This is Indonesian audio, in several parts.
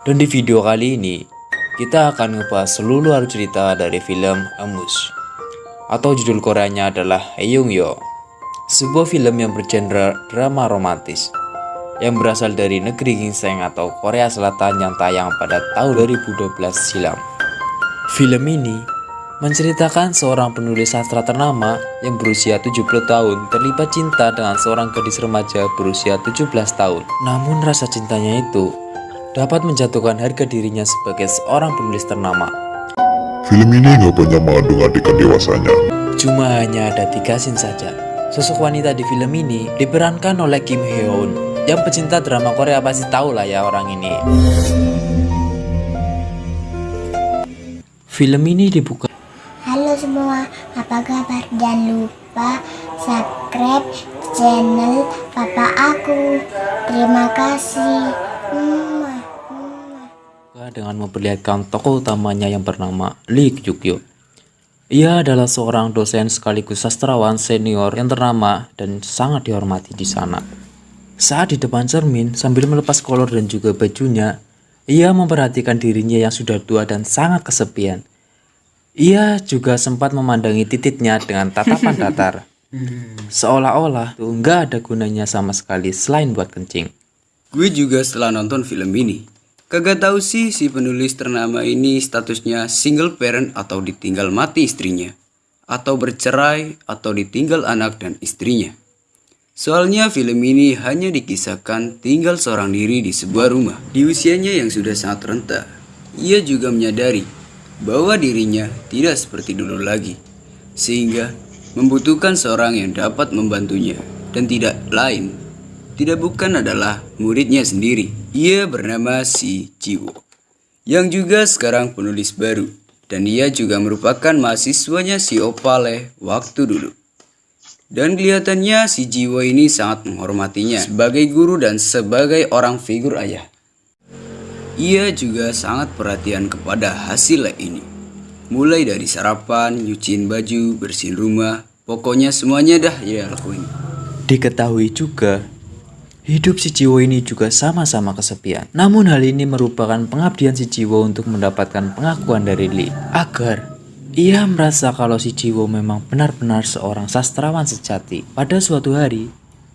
Dan di video kali ini, kita akan ngebahas seluruh alur cerita dari film Amus atau judul Koreanya adalah Heung Yo. Sebuah film yang bergenre drama romantis yang berasal dari negeri ginseng atau Korea Selatan yang tayang pada tahun 2012 silam. Film ini menceritakan seorang penulis sastra ternama yang berusia 70 tahun terlibat cinta dengan seorang gadis remaja berusia 17 tahun. Namun rasa cintanya itu dapat menjatuhkan harga dirinya sebagai seorang penulis ternama. Film ini nggak banyak mengandung adegan dewasanya. Cuma hanya ada tiga scene saja. Sosok wanita di film ini diperankan oleh Kim Hyeon. Yang pecinta drama Korea pasti tahu lah ya orang ini. Film ini dibuka Halo semua, apa kabar? Jangan lupa subscribe channel papa aku. Terima kasih. Dengan memperlihatkan tokoh utamanya yang bernama Lee Kyukyo. Ia adalah seorang dosen sekaligus sastrawan senior yang ternama dan sangat dihormati di sana. Saat di depan cermin sambil melepas kolor dan juga bajunya, ia memperhatikan dirinya yang sudah tua dan sangat kesepian. Ia juga sempat memandangi titiknya dengan tatapan datar. Seolah-olah tuh nggak ada gunanya sama sekali selain buat kencing. Gue juga setelah nonton film ini. Kagak tahu sih si penulis ternama ini statusnya single parent atau ditinggal mati istrinya. Atau bercerai atau ditinggal anak dan istrinya. Soalnya film ini hanya dikisahkan tinggal seorang diri di sebuah rumah. Di usianya yang sudah sangat renta, ia juga menyadari bahwa dirinya tidak seperti dulu lagi. Sehingga membutuhkan seorang yang dapat membantunya dan tidak lain tidak bukan adalah muridnya sendiri. Ia bernama si Jiwo, yang juga sekarang penulis baru. Dan ia juga merupakan mahasiswanya si Opale waktu dulu. Dan kelihatannya si Jiwo ini sangat menghormatinya sebagai guru dan sebagai orang figur ayah. Ia juga sangat perhatian kepada hasil ini. Mulai dari sarapan, nyuciin baju, bersihin rumah, pokoknya semuanya dah ia lakuin. Diketahui juga, hidup si Jiwo ini juga sama-sama kesepian. Namun hal ini merupakan pengabdian si Jiwo untuk mendapatkan pengakuan dari Lee. Agar ia merasa kalau si Jiwo memang benar-benar seorang sastrawan sejati. Pada suatu hari,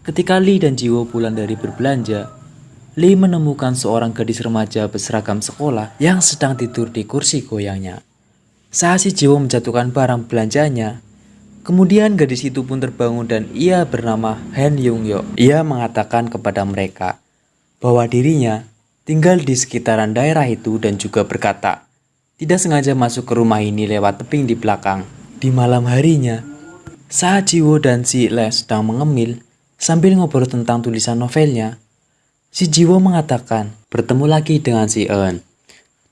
ketika Lee dan Jiwo pulang dari berbelanja, Lee menemukan seorang gadis remaja berseragam sekolah yang sedang tidur di kursi goyangnya. Saat si Jiwo menjatuhkan barang belanjanya, Kemudian gadis itu pun terbangun dan ia bernama Han Yung Yo. Ia mengatakan kepada mereka bahwa dirinya tinggal di sekitaran daerah itu dan juga berkata, tidak sengaja masuk ke rumah ini lewat tebing di belakang. Di malam harinya, saat Jiwo dan si Le sedang mengemil sambil ngobrol tentang tulisan novelnya, si Jiwo mengatakan bertemu lagi dengan si Eun.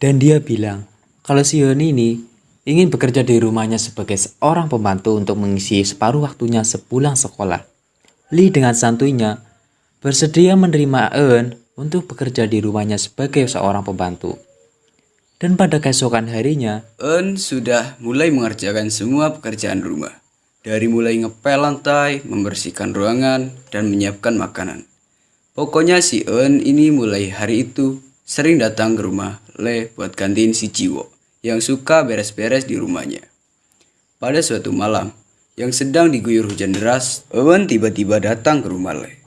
Dan dia bilang kalau si Eun ini ingin bekerja di rumahnya sebagai seorang pembantu untuk mengisi separuh waktunya sepulang sekolah. Lee dengan santuinya bersedia menerima Eun untuk bekerja di rumahnya sebagai seorang pembantu. Dan pada keesokan harinya, Eun sudah mulai mengerjakan semua pekerjaan rumah. Dari mulai ngepel lantai, membersihkan ruangan, dan menyiapkan makanan. Pokoknya si Eun ini mulai hari itu sering datang ke rumah Le buat gantiin si Jiwo yang suka beres-beres di rumahnya. Pada suatu malam, yang sedang diguyur hujan deras, Ewan tiba-tiba datang ke rumah Le.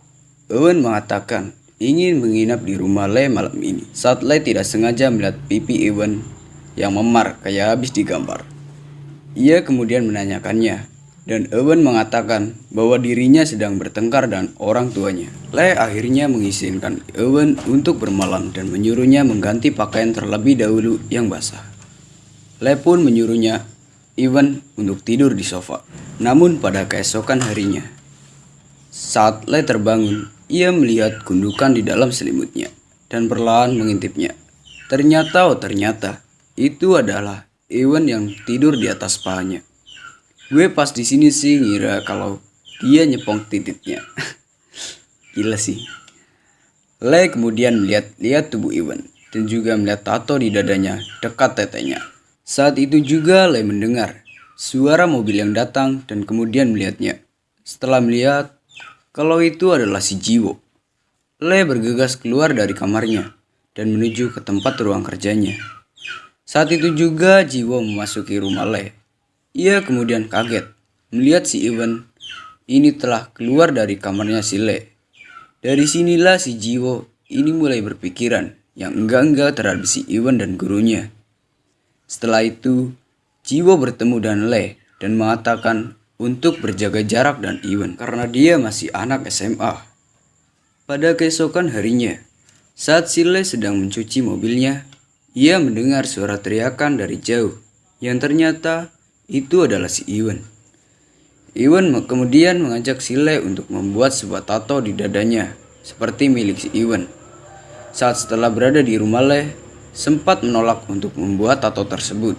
Ewan mengatakan ingin menginap di rumah Le malam ini. Saat Le tidak sengaja melihat pipi Ewan yang memar kayak habis digambar. Ia kemudian menanyakannya, dan Ewan mengatakan bahwa dirinya sedang bertengkar dengan orang tuanya. Le akhirnya mengizinkan Ewan untuk bermalam dan menyuruhnya mengganti pakaian terlebih dahulu yang basah. Le pun menyuruhnya Iwan untuk tidur di sofa. Namun pada keesokan harinya, saat Le terbangun, ia melihat gundukan di dalam selimutnya dan perlahan mengintipnya. Ternyata, oh ternyata, itu adalah Iwan yang tidur di atas pahanya. Gue pas di sini sih ngira kalau dia nyepong titiknya. Gila sih. Le kemudian melihat-lihat tubuh Iwan dan juga melihat tato di dadanya dekat tetenya. Saat itu juga Le mendengar suara mobil yang datang dan kemudian melihatnya. Setelah melihat kalau itu adalah si Jiwo, Le bergegas keluar dari kamarnya dan menuju ke tempat ruang kerjanya. Saat itu juga Jiwo memasuki rumah Le. Ia kemudian kaget melihat si Iwan ini telah keluar dari kamarnya si Le. Dari sinilah si Jiwo ini mulai berpikiran yang enggak-enggak terhadap si Iwan dan gurunya. Setelah itu, Jiwo bertemu dan Le dan mengatakan untuk berjaga jarak dan Iwan karena dia masih anak SMA. Pada keesokan harinya, saat Sile sedang mencuci mobilnya, ia mendengar suara teriakan dari jauh yang ternyata itu adalah si Iwan. Iwan kemudian mengajak Sile untuk membuat sebuah tato di dadanya seperti milik si Iwan. Saat setelah berada di rumah Le, sempat menolak untuk membuat tato tersebut.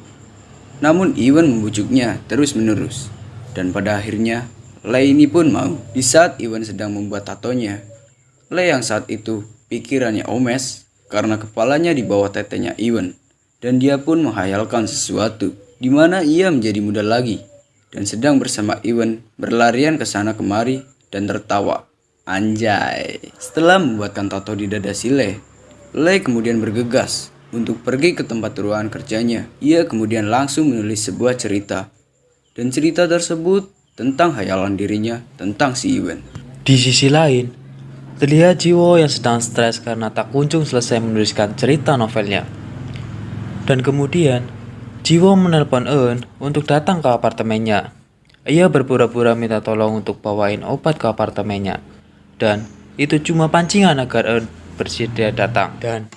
Namun Iwan membujuknya terus-menerus. Dan pada akhirnya, Le ini pun mau. Di saat Iwan sedang membuat tatonya, Le yang saat itu pikirannya omes karena kepalanya di bawah tetenya Iwan. Dan dia pun menghayalkan sesuatu di mana ia menjadi muda lagi dan sedang bersama Iwan berlarian ke sana kemari dan tertawa. Anjay. Setelah membuatkan tato di dada si Le, Le kemudian bergegas untuk pergi ke tempat ruangan kerjanya. Ia kemudian langsung menulis sebuah cerita. Dan cerita tersebut tentang hayalan dirinya tentang si Iwan. Di sisi lain, terlihat Jiwo yang sedang stres karena tak kunjung selesai menuliskan cerita novelnya. Dan kemudian, Jiwo menelpon Eun untuk datang ke apartemennya. Ia berpura-pura minta tolong untuk bawain obat ke apartemennya. Dan itu cuma pancingan agar Eun bersedia datang. Dan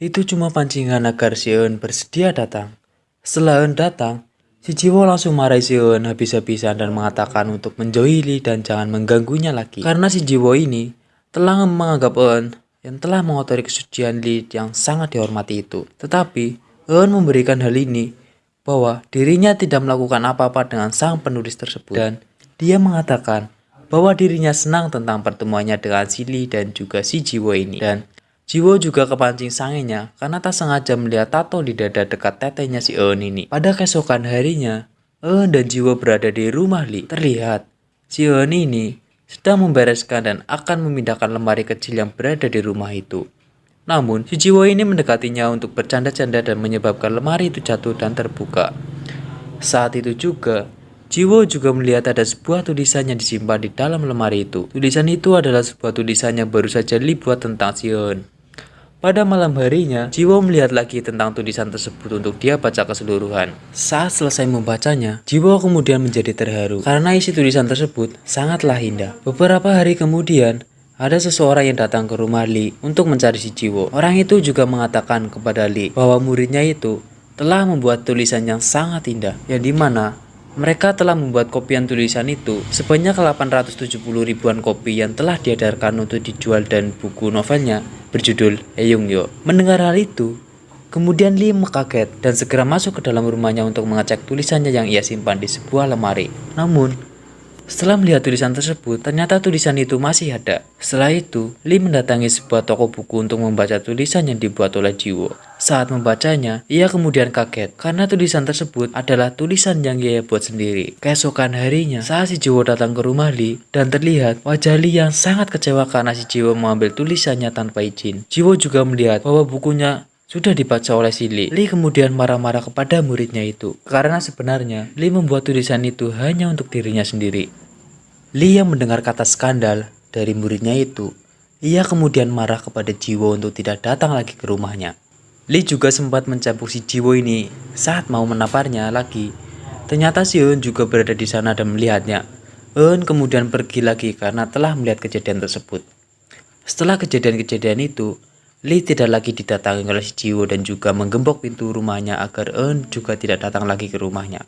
itu cuma pancingan agar si Eun bersedia datang. Setelah Eun datang, si Jiwo langsung marahi si Eun habis-habisan dan mengatakan untuk menjauhi dan jangan mengganggunya lagi. Karena si Jiwo ini telah menganggap Eun yang telah mengotori kesucian Lee yang sangat dihormati itu. Tetapi Eun memberikan hal ini bahwa dirinya tidak melakukan apa-apa dengan sang penulis tersebut dan dia mengatakan bahwa dirinya senang tentang pertemuannya dengan si Lee dan juga si Jiwo ini dan Jiwo juga kepancing sangenya karena tak sengaja melihat tato di dada dekat tetenya si Eun ini. Pada keesokan harinya, Eun dan Jiwo berada di rumah Lee. Terlihat, si Eun ini sedang membereskan dan akan memindahkan lemari kecil yang berada di rumah itu. Namun, si Jiwo ini mendekatinya untuk bercanda-canda dan menyebabkan lemari itu jatuh dan terbuka. Saat itu juga, Jiwo juga melihat ada sebuah tulisan yang disimpan di dalam lemari itu. Tulisan itu adalah sebuah tulisan yang baru saja Lee buat tentang si Eun. Pada malam harinya, Jiwo melihat lagi tentang tulisan tersebut untuk dia baca keseluruhan. Saat selesai membacanya, Jiwo kemudian menjadi terharu karena isi tulisan tersebut sangatlah indah. Beberapa hari kemudian, ada seseorang yang datang ke rumah Lee untuk mencari si Jiwo. Orang itu juga mengatakan kepada Lee bahwa muridnya itu telah membuat tulisan yang sangat indah, yang di mana mereka telah membuat kopian tulisan itu sebanyak 870 ribuan kopi yang telah diedarkan untuk dijual dan buku novelnya berjudul Eyung Yo. Mendengar hal itu, kemudian Lee mekaget dan segera masuk ke dalam rumahnya untuk mengecek tulisannya yang ia simpan di sebuah lemari. Namun, setelah melihat tulisan tersebut, ternyata tulisan itu masih ada. Setelah itu, Lee mendatangi sebuah toko buku untuk membaca tulisan yang dibuat oleh Jiwo. Saat membacanya, ia kemudian kaget karena tulisan tersebut adalah tulisan yang ia buat sendiri. Keesokan harinya, saat si Jiwo datang ke rumah Lee dan terlihat wajah Lee yang sangat kecewa karena si Jiwo mengambil tulisannya tanpa izin. Jiwo juga melihat bahwa bukunya sudah dibaca oleh si Lee. Lee kemudian marah-marah kepada muridnya itu karena sebenarnya Lee membuat tulisan itu hanya untuk dirinya sendiri. Lee yang mendengar kata skandal dari muridnya itu, ia kemudian marah kepada Jiwo untuk tidak datang lagi ke rumahnya. Lee juga sempat mencambuk si Jiwo ini saat mau menaparnya lagi. Ternyata si Eun juga berada di sana dan melihatnya. Eun kemudian pergi lagi karena telah melihat kejadian tersebut. Setelah kejadian-kejadian itu, Lee tidak lagi didatangi oleh si Jiwo dan juga menggembok pintu rumahnya agar Eun juga tidak datang lagi ke rumahnya.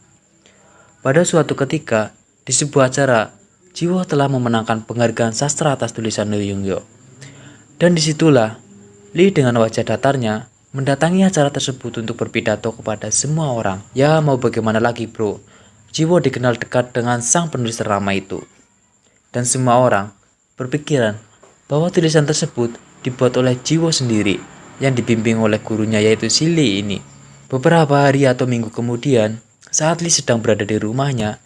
Pada suatu ketika, di sebuah acara, Jiwo telah memenangkan penghargaan sastra atas tulisan Lee Yung Yo. Dan di situlah, Lee dengan wajah datarnya mendatangi acara tersebut untuk berpidato kepada semua orang. Ya mau bagaimana lagi bro, Jiwo dikenal dekat dengan sang penulis ternama itu. Dan semua orang berpikiran bahwa tulisan tersebut dibuat oleh Jiwo sendiri yang dibimbing oleh gurunya yaitu Sili ini. Beberapa hari atau minggu kemudian, saat Lee sedang berada di rumahnya,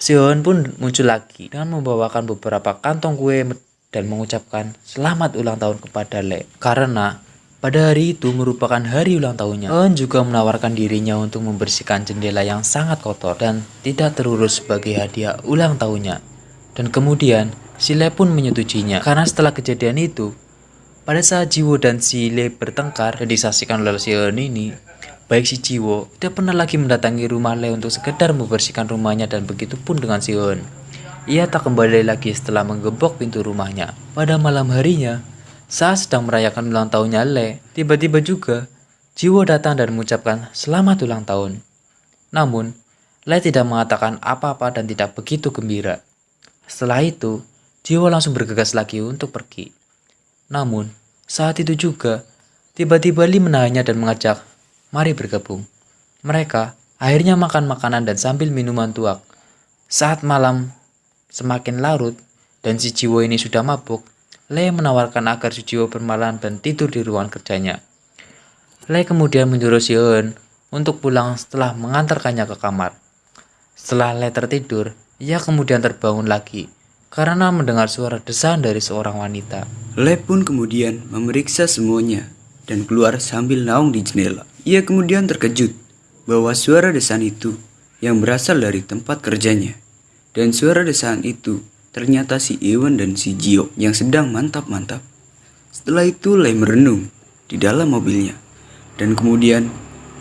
Seon pun muncul lagi dengan membawakan beberapa kantong kue dan mengucapkan selamat ulang tahun kepada Le. Karena Pada hari itu merupakan hari ulang tahunnya. Eun juga menawarkan dirinya untuk membersihkan jendela yang sangat kotor dan tidak terurus sebagai hadiah ulang tahunnya. Dan kemudian, si Le pun menyetujuinya. Karena setelah kejadian itu, pada saat Jiwo dan si Le bertengkar dan disaksikan oleh si Eun ini, baik si Jiwo tidak pernah lagi mendatangi rumah Le untuk sekedar membersihkan rumahnya dan begitu pun dengan si Eun. Ia tak kembali lagi setelah menggembok pintu rumahnya. Pada malam harinya, saat sedang merayakan ulang tahunnya Le, tiba-tiba juga Jiwo datang dan mengucapkan selamat ulang tahun. Namun, Le tidak mengatakan apa-apa dan tidak begitu gembira. Setelah itu, Jiwo langsung bergegas lagi untuk pergi. Namun, saat itu juga, tiba-tiba Lee menahannya dan mengajak, mari bergabung. Mereka akhirnya makan makanan dan sambil minuman tuak. Saat malam semakin larut dan si Jiwo ini sudah mabuk, Le menawarkan agar si Jiwo bermalam dan tidur di ruang kerjanya. Le kemudian menyuruh si Eun untuk pulang setelah mengantarkannya ke kamar. Setelah Le tertidur, ia kemudian terbangun lagi karena mendengar suara desahan dari seorang wanita. Le pun kemudian memeriksa semuanya dan keluar sambil naung di jendela. Ia kemudian terkejut bahwa suara desahan itu yang berasal dari tempat kerjanya. Dan suara desahan itu ternyata si Iwan dan si Jio yang sedang mantap-mantap. Setelah itu Le merenung di dalam mobilnya dan kemudian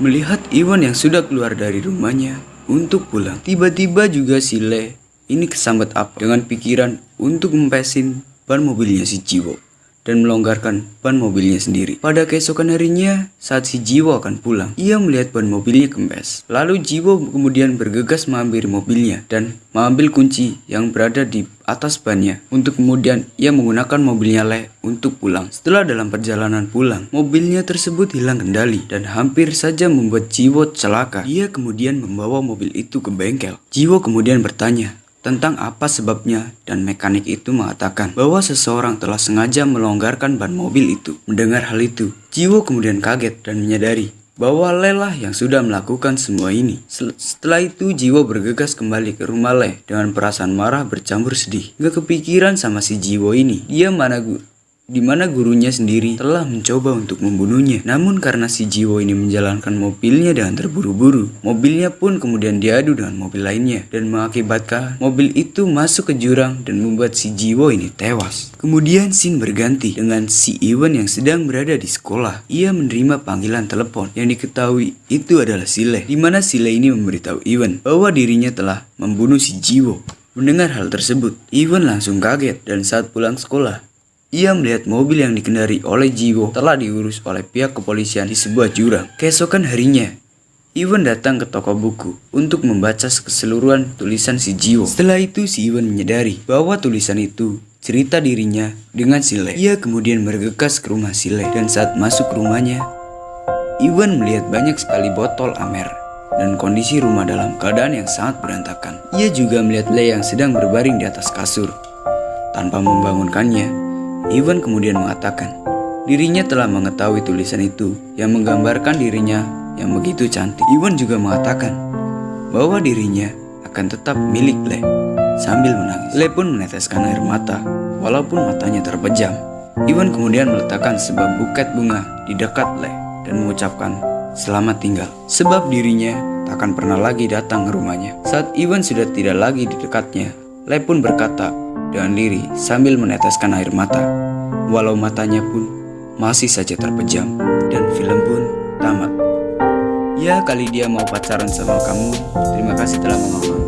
melihat Iwan yang sudah keluar dari rumahnya untuk pulang. Tiba-tiba juga si Le ini kesambat apa dengan pikiran untuk mempesin ban mobilnya si Jiwo dan melonggarkan ban mobilnya sendiri. Pada keesokan harinya, saat si Jiwo akan pulang, ia melihat ban mobilnya kempes. Lalu Jiwo kemudian bergegas mengambil mobilnya dan mengambil kunci yang berada di atas bannya untuk kemudian ia menggunakan mobilnya Le untuk pulang. Setelah dalam perjalanan pulang, mobilnya tersebut hilang kendali dan hampir saja membuat Jiwo celaka. Ia kemudian membawa mobil itu ke bengkel. Jiwo kemudian bertanya, tentang apa sebabnya dan mekanik itu mengatakan bahwa seseorang telah sengaja melonggarkan ban mobil itu. Mendengar hal itu, Jiwo kemudian kaget dan menyadari bahwa Lelah yang sudah melakukan semua ini. Setelah itu Jiwo bergegas kembali ke rumah Le dengan perasaan marah bercampur sedih. Gak kepikiran sama si Jiwo ini. Dia mana gu di mana gurunya sendiri telah mencoba untuk membunuhnya. Namun karena si Jiwo ini menjalankan mobilnya dengan terburu-buru, mobilnya pun kemudian diadu dengan mobil lainnya dan mengakibatkan mobil itu masuk ke jurang dan membuat si Jiwo ini tewas. Kemudian scene berganti dengan si Iwan yang sedang berada di sekolah. Ia menerima panggilan telepon yang diketahui itu adalah Sile, di mana Sile ini memberitahu Iwan bahwa dirinya telah membunuh si Jiwo. Mendengar hal tersebut, Iwan langsung kaget dan saat pulang sekolah, ia melihat mobil yang dikendari oleh Jiwo telah diurus oleh pihak kepolisian di sebuah jurang. Keesokan harinya, Iwan datang ke toko buku untuk membaca keseluruhan tulisan si Jiwo. Setelah itu si Iwan menyadari bahwa tulisan itu cerita dirinya dengan Sile. Ia kemudian bergegas ke rumah Sile dan saat masuk rumahnya, Iwan melihat banyak sekali botol Amer dan kondisi rumah dalam keadaan yang sangat berantakan. Ia juga melihat Le yang sedang berbaring di atas kasur. Tanpa membangunkannya, Iwan kemudian mengatakan, dirinya telah mengetahui tulisan itu yang menggambarkan dirinya yang begitu cantik. Iwan juga mengatakan bahwa dirinya akan tetap milik Le sambil menangis. Le pun meneteskan air mata walaupun matanya terpejam. Iwan kemudian meletakkan sebuah buket bunga di dekat Le dan mengucapkan selamat tinggal. Sebab dirinya takkan pernah lagi datang ke rumahnya. Saat Iwan sudah tidak lagi di dekatnya, Le pun berkata dengan diri sambil meneteskan air mata, walau matanya pun masih saja terpejam dan film pun tamat. Ya kali dia mau pacaran sama kamu, terima kasih telah menonton.